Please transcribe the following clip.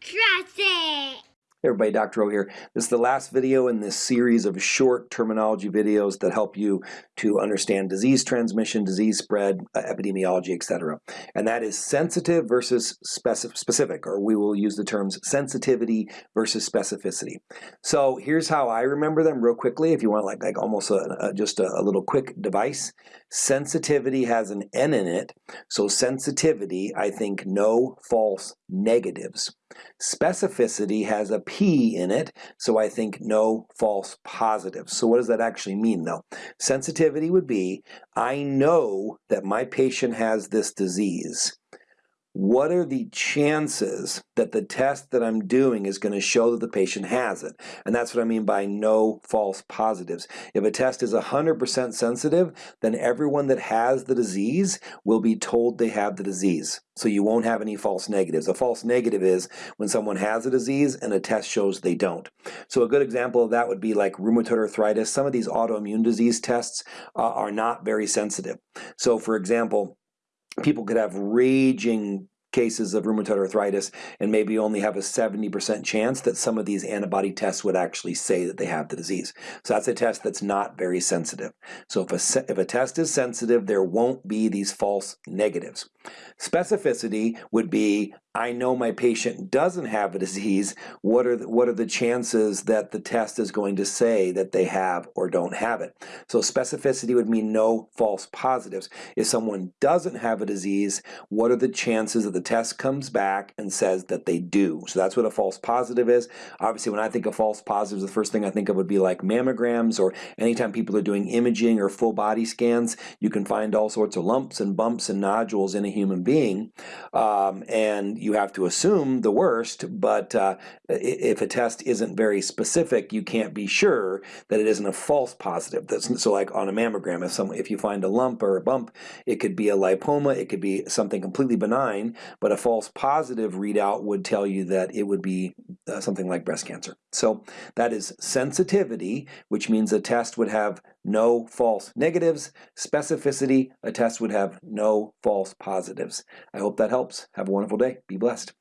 Trust it! Hey everybody, Dr. O here. This is the last video in this series of short terminology videos that help you to understand disease transmission, disease spread, uh, epidemiology, etc. And that is sensitive versus specific, specific, or we will use the terms sensitivity versus specificity. So here's how I remember them real quickly, if you want like, like almost a, a, just a, a little quick device. Sensitivity has an N in it, so sensitivity, I think no false negatives. Specificity has a P in it, so I think no false positives. So what does that actually mean though? Sensitivity would be, I know that my patient has this disease what are the chances that the test that I'm doing is going to show that the patient has it? And that's what I mean by no false positives. If a test is 100% sensitive, then everyone that has the disease will be told they have the disease. So you won't have any false negatives. A false negative is when someone has a disease and a test shows they don't. So a good example of that would be like rheumatoid arthritis. Some of these autoimmune disease tests uh, are not very sensitive. So for example, people could have raging cases of rheumatoid arthritis and maybe only have a 70% chance that some of these antibody tests would actually say that they have the disease. So that's a test that's not very sensitive. So if a, if a test is sensitive, there won't be these false negatives. Specificity would be I know my patient doesn't have a disease, what are the, what are the chances that the test is going to say that they have or don't have it? So specificity would mean no false positives. If someone doesn't have a disease, what are the chances that the test comes back and says that they do? So that's what a false positive is. Obviously, when I think of false positives, the first thing I think of would be like mammograms or anytime people are doing imaging or full body scans, you can find all sorts of lumps and bumps and nodules in a human being. Um, and you have to assume the worst, but uh, if a test isn't very specific, you can't be sure that it isn't a false positive. That's, so like on a mammogram, if, some, if you find a lump or a bump, it could be a lipoma, it could be something completely benign, but a false positive readout would tell you that it would be uh, something like breast cancer. So that is sensitivity, which means a test would have no false negatives. Specificity, a test would have no false positives. I hope that helps. Have a wonderful day. Be blessed.